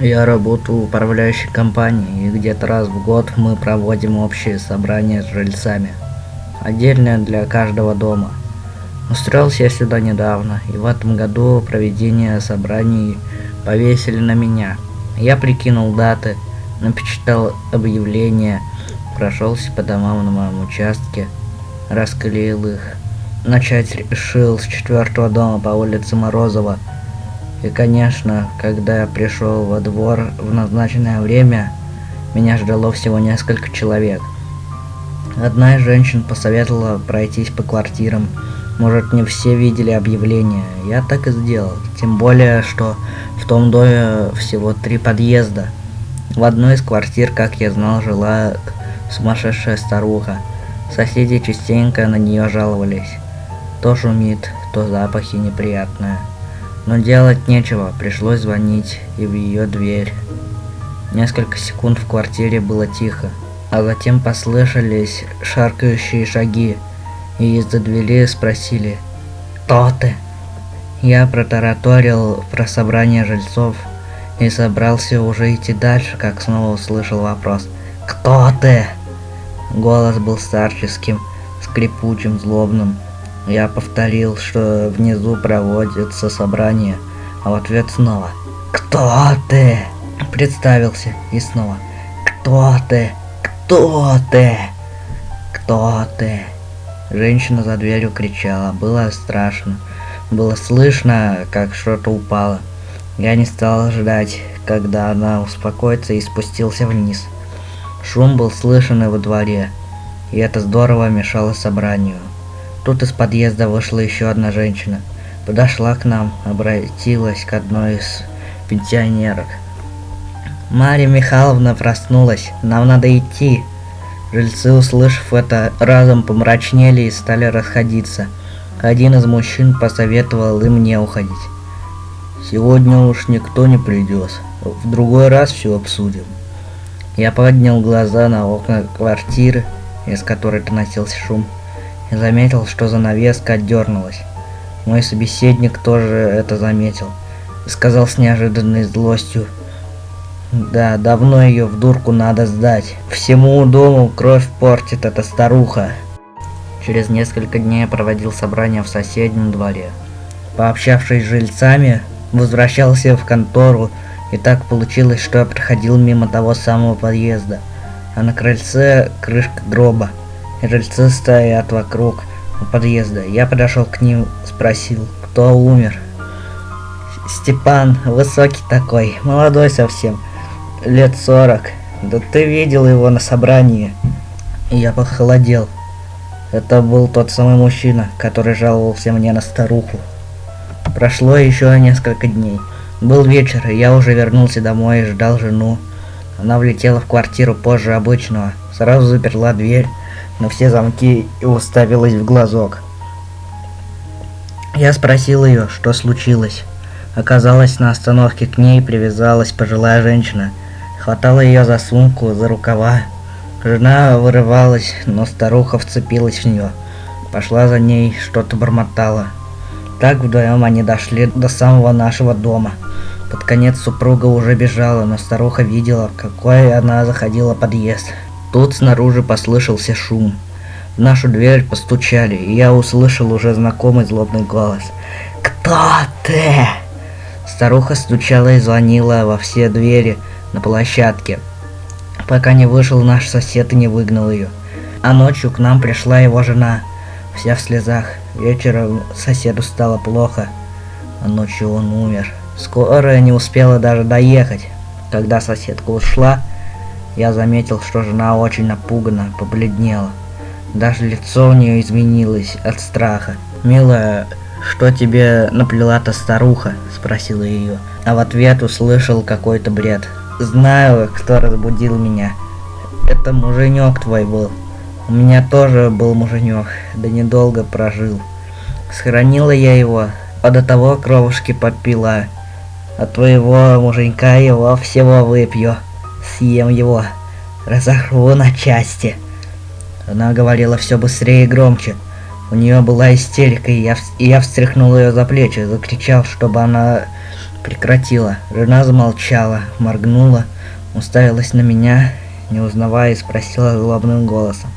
Я работаю в управляющей компании, и где-то раз в год мы проводим общее собрание с жильцами. Отдельное для каждого дома. Устроился я сюда недавно, и в этом году проведение собраний повесили на меня. Я прикинул даты, напечатал объявления, прошелся по домам на моем участке, расклеил их. Начать решил с четвертого дома по улице Морозова – и, конечно, когда я пришел во двор в назначенное время, меня ждало всего несколько человек. Одна из женщин посоветовала пройтись по квартирам. Может, не все видели объявление. Я так и сделал. Тем более, что в том доме всего три подъезда. В одной из квартир, как я знал, жила сумасшедшая старуха. Соседи частенько на нее жаловались. То шумит, то запахи неприятные. Но делать нечего, пришлось звонить и в ее дверь. Несколько секунд в квартире было тихо, а затем послышались шаркающие шаги, и из-за двери спросили «Кто ты?». Я протараторил про собрание жильцов и собрался уже идти дальше, как снова услышал вопрос «Кто ты?». Голос был старческим, скрипучим, злобным. Я повторил, что внизу проводится собрание, а в ответ снова «Кто ты?» Представился и снова «Кто ты? Кто ты? Кто ты?» Женщина за дверью кричала, было страшно. Было слышно, как что-то упало. Я не стал ждать, когда она успокоится и спустился вниз. Шум был слышен и во дворе, и это здорово мешало собранию. Тут из подъезда вышла еще одна женщина. Подошла к нам, обратилась к одной из пенсионерок. Марья Михайловна проснулась, нам надо идти. Жильцы, услышав это, разом помрачнели и стали расходиться. Один из мужчин посоветовал им не уходить. Сегодня уж никто не придет. В другой раз все обсудим. Я поднял глаза на окна квартиры, из которой доносился шум заметил, что занавеска отдернулась. Мой собеседник тоже это заметил. Сказал с неожиданной злостью. Да, давно ее в дурку надо сдать. Всему дому кровь портит эта старуха. Через несколько дней проводил собрание в соседнем дворе. Пообщавшись с жильцами, возвращался в контору, и так получилось, что я проходил мимо того самого подъезда. А на крыльце крышка гроба. Жильцы стоят вокруг подъезда. Я подошел к ним, спросил, кто умер. Степан, высокий такой, молодой совсем, лет сорок. Да ты видел его на собрании. Я похолодел. Это был тот самый мужчина, который жаловался мне на старуху. Прошло еще несколько дней. Был вечер, и я уже вернулся домой и ждал жену. Она влетела в квартиру позже обычного, сразу заперла дверь на все замки и уставилась в глазок. Я спросил ее, что случилось. Оказалось, на остановке к ней привязалась пожилая женщина. Хватала ее за сумку, за рукава. Жена вырывалась, но старуха вцепилась в нее. Пошла за ней, что-то бормотала. Так вдвоем они дошли до самого нашего дома. Под конец супруга уже бежала, но старуха видела, какой она заходила подъезд. Тут снаружи послышался шум. В нашу дверь постучали, и я услышал уже знакомый злобный голос. «Кто ты?» Старуха стучала и звонила во все двери на площадке, пока не вышел наш сосед и не выгнал ее. А ночью к нам пришла его жена, вся в слезах. Вечером соседу стало плохо, а ночью он умер. Скорая не успела даже доехать. Когда соседка ушла, я заметил, что жена очень напугана, побледнела. Даже лицо у нее изменилось от страха. «Милая, что тебе наплела-то старуха?» – спросила ее. А в ответ услышал какой-то бред. «Знаю, кто разбудил меня. Это муженек твой был. У меня тоже был муженек, да недолго прожил. Сохранила я его, а до того кровушки попила. А твоего муженька его всего выпью» съем его, разорву на части. Она говорила все быстрее и громче. У нее была истерика, и я, и я встряхнул ее за плечи, закричал, чтобы она прекратила. Жена замолчала, моргнула, уставилась на меня, не узнавая, и спросила злобным голосом.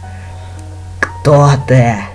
«Кто ты?»